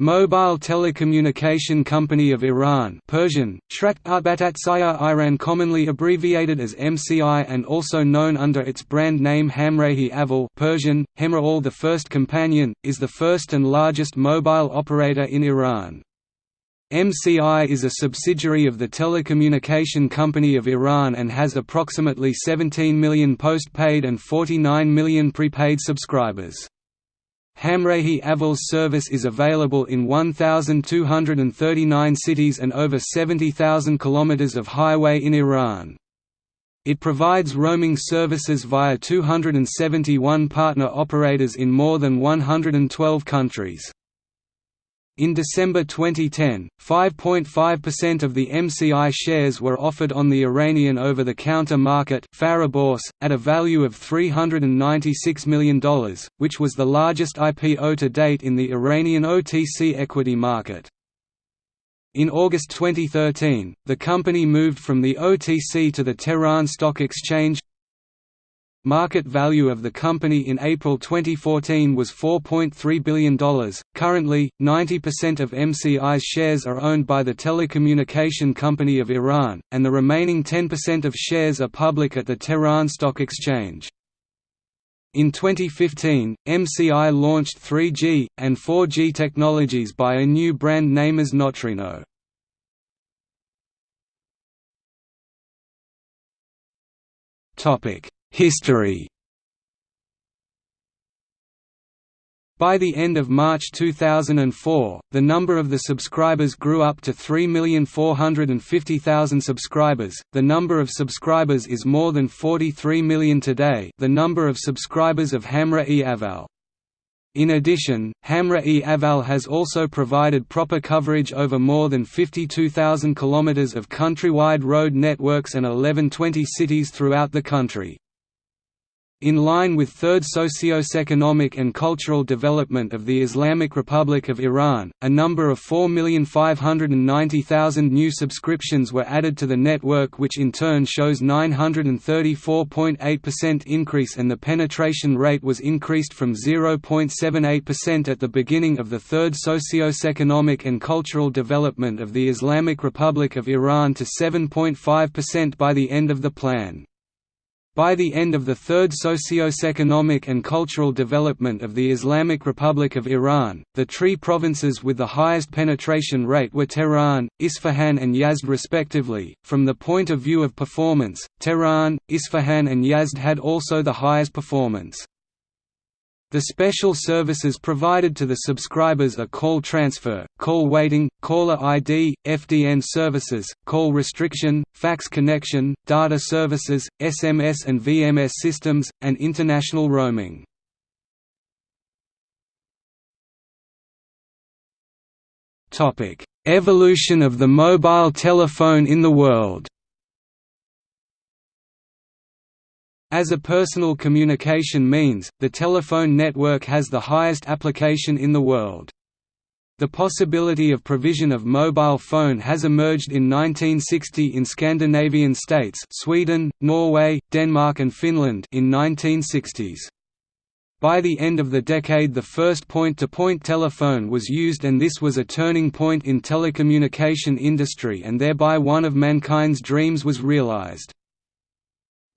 Mobile Telecommunication Company of Iran Persian, Iran commonly abbreviated as MCI and also known under its brand name Hamrahi Aval Persian, Hemraal the First Companion, is the first and largest mobile operator in Iran. MCI is a subsidiary of the Telecommunication Company of Iran and has approximately 17 million postpaid and 49 million prepaid subscribers. Hamrahi Aval's service is available in 1,239 cities and over 70,000 kilometers of highway in Iran. It provides roaming services via 271 partner operators in more than 112 countries. In December 2010, 5.5% of the MCI shares were offered on the Iranian over-the-counter market at a value of $396 million, which was the largest IPO to date in the Iranian OTC equity market. In August 2013, the company moved from the OTC to the Tehran Stock Exchange, Market value of the company in April 2014 was $4.3 billion. Currently, 90% of MCI's shares are owned by the Telecommunication Company of Iran, and the remaining 10% of shares are public at the Tehran Stock Exchange. In 2015, MCI launched 3G, and 4G technologies by a new brand name as Neutrino. Topic History By the end of March 2004, the number of the subscribers grew up to 3,450,000 subscribers. The number of subscribers is more than 43 million today. The number of subscribers of Hamra-e Aval in addition, Hamra-e Aval has also provided proper coverage over more than 52,000 km of countrywide road networks and 1120 cities throughout the country. In line with third socio-economic and cultural development of the Islamic Republic of Iran, a number of 4,590,000 new subscriptions were added to the network which in turn shows 934.8% increase and the penetration rate was increased from 0.78% at the beginning of the third socio-economic and cultural development of the Islamic Republic of Iran to 7.5% by the end of the plan. By the end of the third socio-economic and cultural development of the Islamic Republic of Iran, the three provinces with the highest penetration rate were Tehran, Isfahan and Yazd respectively. From the point of view of performance, Tehran, Isfahan and Yazd had also the highest performance. The special services provided to the subscribers are call transfer, call waiting, caller ID, FDN services, call restriction, fax connection, data services, SMS and VMS systems, and international roaming. Evolution of the mobile telephone in the world As a personal communication means, the telephone network has the highest application in the world. The possibility of provision of mobile phone has emerged in 1960 in Scandinavian states Sweden, Norway, Denmark and Finland in 1960s. By the end of the decade the first point-to-point -point telephone was used and this was a turning point in telecommunication industry and thereby one of mankind's dreams was realized.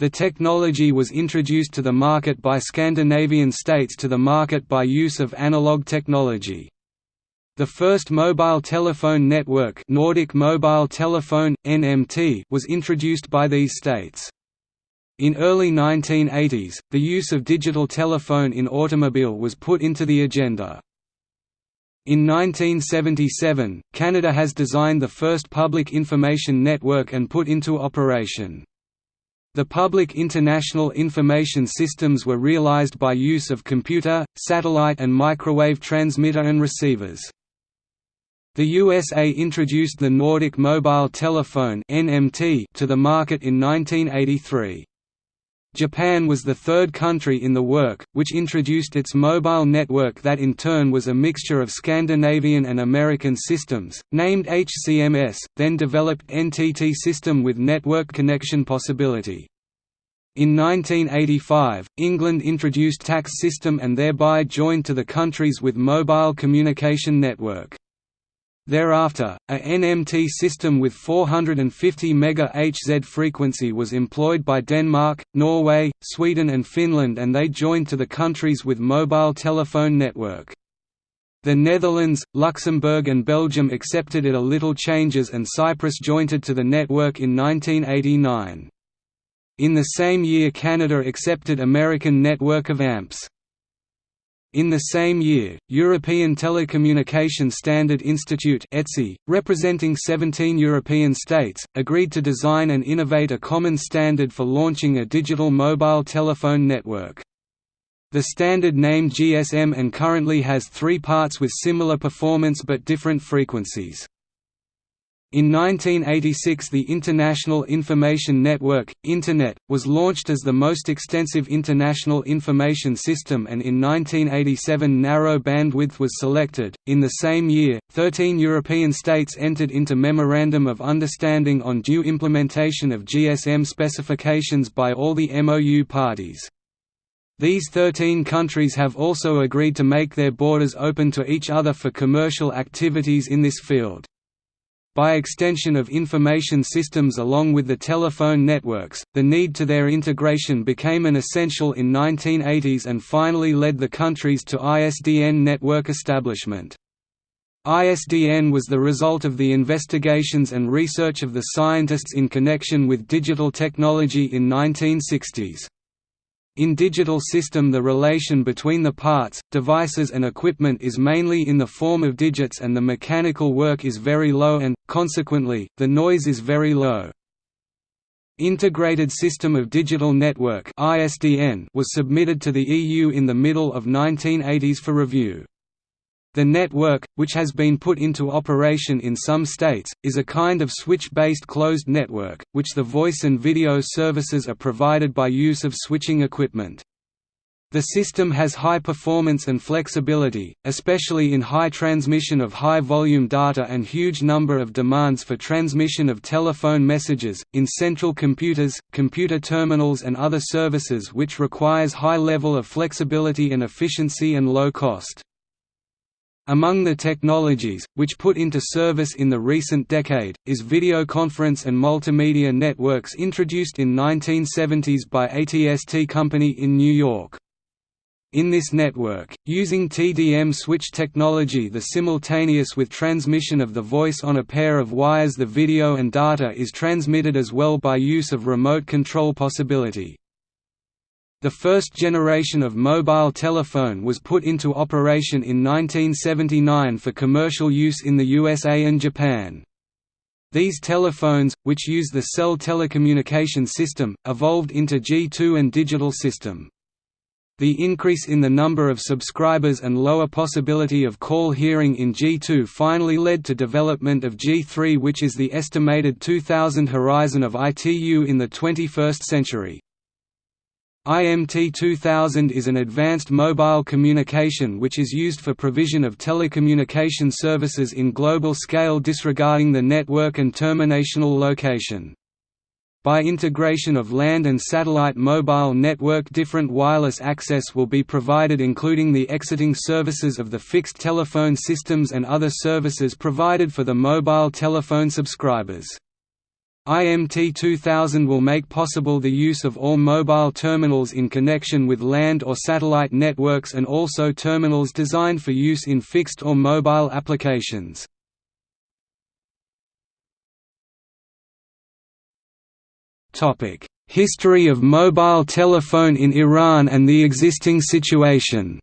The technology was introduced to the market by Scandinavian states to the market by use of analog technology. The first mobile telephone network Nordic Mobile Telephone, NMT was introduced by these states. In early 1980s, the use of digital telephone in automobile was put into the agenda. In 1977, Canada has designed the first public information network and put into operation. The public international information systems were realized by use of computer, satellite and microwave transmitter and receivers. The USA introduced the Nordic Mobile Telephone to the market in 1983. Japan was the third country in the work, which introduced its mobile network that in turn was a mixture of Scandinavian and American systems, named HCMS, then developed NTT system with network connection possibility. In 1985, England introduced TACS system and thereby joined to the countries with mobile communication network. Thereafter, a NMT system with 450 MHz frequency was employed by Denmark, Norway, Sweden and Finland and they joined to the countries with mobile telephone network. The Netherlands, Luxembourg and Belgium accepted it a little changes and Cyprus jointed to the network in 1989. In the same year Canada accepted American network of AMPS. In the same year, European Telecommunication Standard Institute ETSI, representing 17 European states, agreed to design and innovate a common standard for launching a digital mobile telephone network. The standard named GSM and currently has three parts with similar performance but different frequencies. In 1986 the International Information Network, Internet, was launched as the most extensive international information system and in 1987 narrow bandwidth was selected. In the same year, 13 European states entered into Memorandum of Understanding on due implementation of GSM specifications by all the MOU parties. These 13 countries have also agreed to make their borders open to each other for commercial activities in this field. By extension of information systems along with the telephone networks, the need to their integration became an essential in 1980s and finally led the countries to ISDN network establishment. ISDN was the result of the investigations and research of the scientists in connection with digital technology in 1960s. In digital system the relation between the parts, devices and equipment is mainly in the form of digits and the mechanical work is very low and, consequently, the noise is very low. Integrated System of Digital Network was submitted to the EU in the middle of 1980s for review. The network, which has been put into operation in some states, is a kind of switch-based closed network, which the voice and video services are provided by use of switching equipment. The system has high performance and flexibility, especially in high transmission of high-volume data and huge number of demands for transmission of telephone messages, in central computers, computer terminals and other services which requires high level of flexibility and efficiency and low cost. Among the technologies, which put into service in the recent decade, is videoconference and multimedia networks introduced in 1970s by AT&T Company in New York. In this network, using TDM switch technology the simultaneous with transmission of the voice on a pair of wires the video and data is transmitted as well by use of remote control possibility. The first generation of mobile telephone was put into operation in 1979 for commercial use in the USA and Japan. These telephones, which use the cell telecommunication system, evolved into G2 and digital system. The increase in the number of subscribers and lower possibility of call hearing in G2 finally led to development of G3 which is the estimated 2000 horizon of ITU in the 21st century. IMT 2000 is an advanced mobile communication which is used for provision of telecommunication services in global scale disregarding the network and terminational location. By integration of land and satellite mobile network different wireless access will be provided including the exiting services of the fixed telephone systems and other services provided for the mobile telephone subscribers. IMT 2000 will make possible the use of all mobile terminals in connection with land or satellite networks and also terminals designed for use in fixed or mobile applications. History of mobile telephone in Iran and the existing situation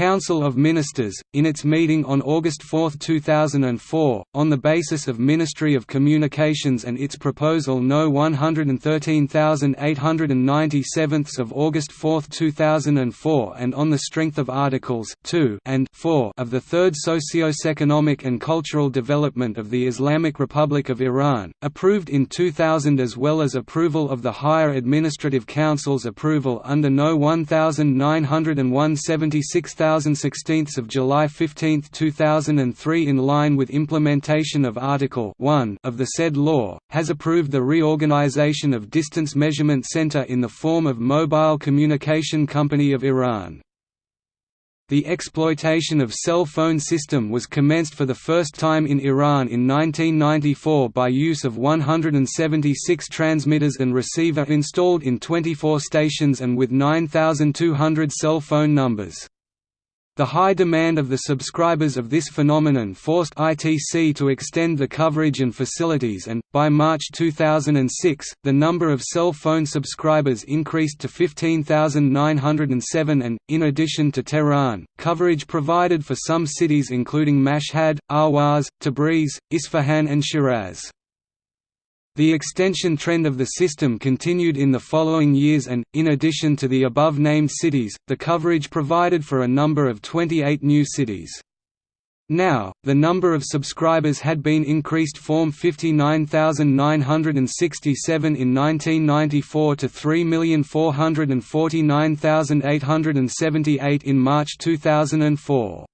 Council of Ministers, in its meeting on August 4, 2004, on the basis of Ministry of Communications and its proposal No. 113897 of August 4, 2004 and on the strength of Articles 2 and 4 of the Third Socio-Economic and Cultural Development of the Islamic Republic of Iran, approved in 2000 as well as approval of the Higher Administrative Council's approval under No. 1901 76 2016 of July 15, 2003 in line with implementation of Article 1 of the said law, has approved the reorganization of Distance Measurement Center in the form of Mobile Communication Company of Iran. The exploitation of cell phone system was commenced for the first time in Iran in 1994 by use of 176 transmitters and receiver installed in 24 stations and with 9,200 cell phone numbers. The high demand of the subscribers of this phenomenon forced ITC to extend the coverage and facilities and, by March 2006, the number of cell phone subscribers increased to 15,907 and, in addition to Tehran, coverage provided for some cities including Mashhad, Ahwaz, Tabriz, Isfahan and Shiraz. The extension trend of the system continued in the following years and, in addition to the above-named cities, the coverage provided for a number of 28 new cities. Now, the number of subscribers had been increased from 59,967 in 1994 to 3,449,878 in March 2004.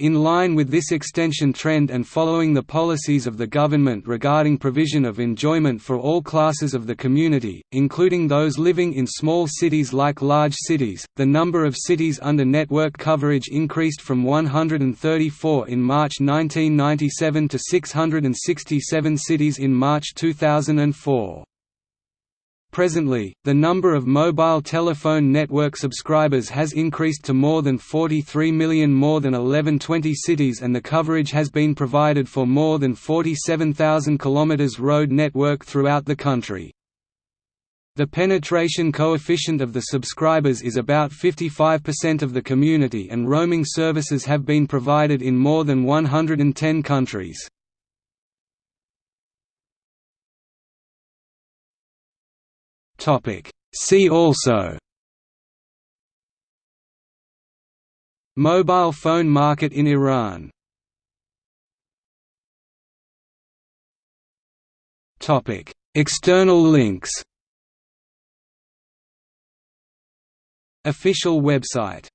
In line with this extension trend and following the policies of the government regarding provision of enjoyment for all classes of the community, including those living in small cities like large cities, the number of cities under network coverage increased from 134 in March 1997 to 667 cities in March 2004. Presently, the number of mobile telephone network subscribers has increased to more than 43 million more than 1120 cities and the coverage has been provided for more than 47,000 km road network throughout the country. The penetration coefficient of the subscribers is about 55% of the community and roaming services have been provided in more than 110 countries. Topic. See also Mobile phone market in Iran Topic. External links Official website